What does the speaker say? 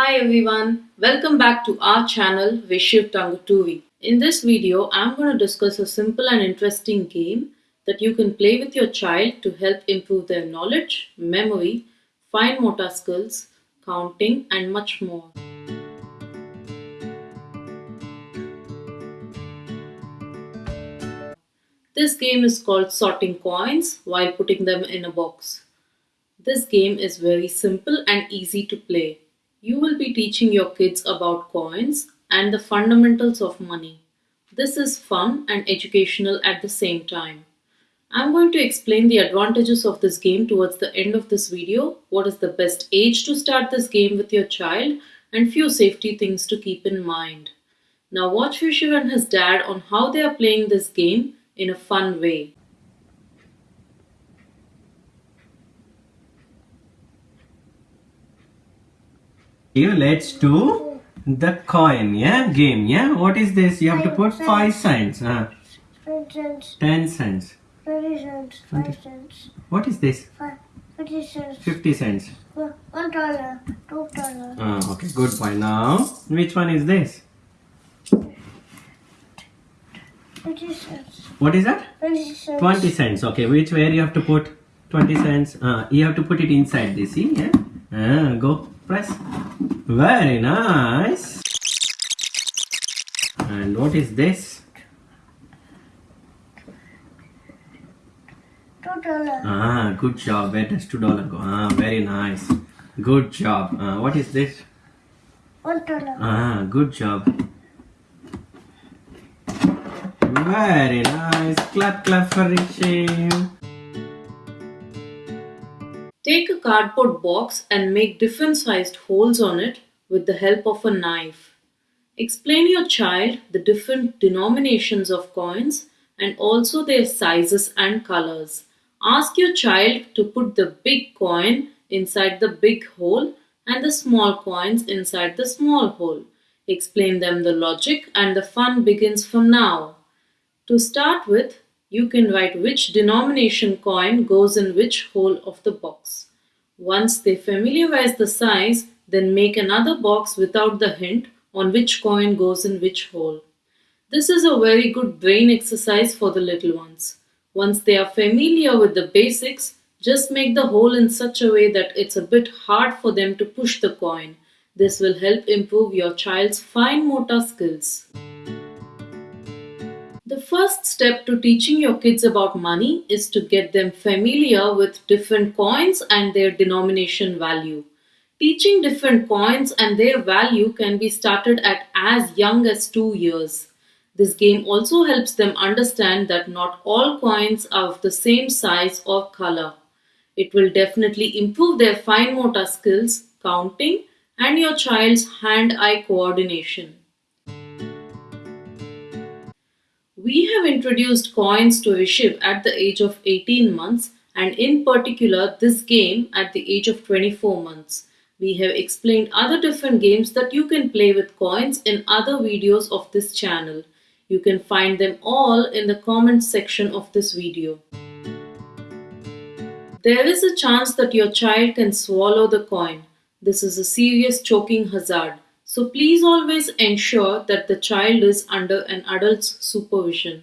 Hi everyone, welcome back to our channel Vishiv Tangutuvi. In this video, I'm going to discuss a simple and interesting game that you can play with your child to help improve their knowledge, memory, fine motor skills, counting and much more. This game is called sorting coins while putting them in a box. This game is very simple and easy to play. You will be teaching your kids about coins and the fundamentals of money. This is fun and educational at the same time. I'm going to explain the advantages of this game towards the end of this video, what is the best age to start this game with your child, and few safety things to keep in mind. Now watch Vishiv and his dad on how they are playing this game in a fun way. Let's do the coin, yeah, game, yeah. What is this? You have to put five cents, huh? Ten cents, Ten cents. five cents, What is this? fifty cents, Fifty cents. one dollar, two dollar, Ah, okay, good boy. Now, which one is this? fifty cents, What is that? twenty cents, Twenty cents. Okay, which where you have to put twenty cents? Uh, you have to put it inside this. See, yeah. Ah, go press. Very nice. And what is this? two dollar, Ah, good job. Where does two dollar go? Ah, very nice. Good job. Ah, what is this? one dollar, Ah, good job. Very nice. Clap, clap for Rishi. Take a cardboard box and make different sized holes on it with the help of a knife. Explain your child the different denominations of coins and also their sizes and colors. Ask your child to put the big coin inside the big hole and the small coins inside the small hole. Explain them the logic and the fun begins from now. To start with, you can write which denomination coin goes in which hole of the box. Once they familiarize the size, then make another box without the hint on which coin goes in which hole. This is a very good brain exercise for the little ones. Once they are familiar with the basics, just make the hole in such a way that it's a bit hard for them to push the coin. This will help improve your child's fine motor skills. The first step to teaching your kids about money is to get them familiar with different coins and their denomination value. Teaching different coins and their value can be started at as young as 2 years. This game also helps them understand that not all coins are of the same size or color. It will definitely improve their fine motor skills, counting, and your child's hand eye coordination. We have introduced coins to Rishiv at the age of 18 months and in particular this game at the age of 24 months. We have explained other different games that you can play with coins in other videos of this channel. You can find them all in the comments section of this video. There is a chance that your child can swallow the coin. This is a serious choking hazard. So please always ensure that the child is under an adult's supervision.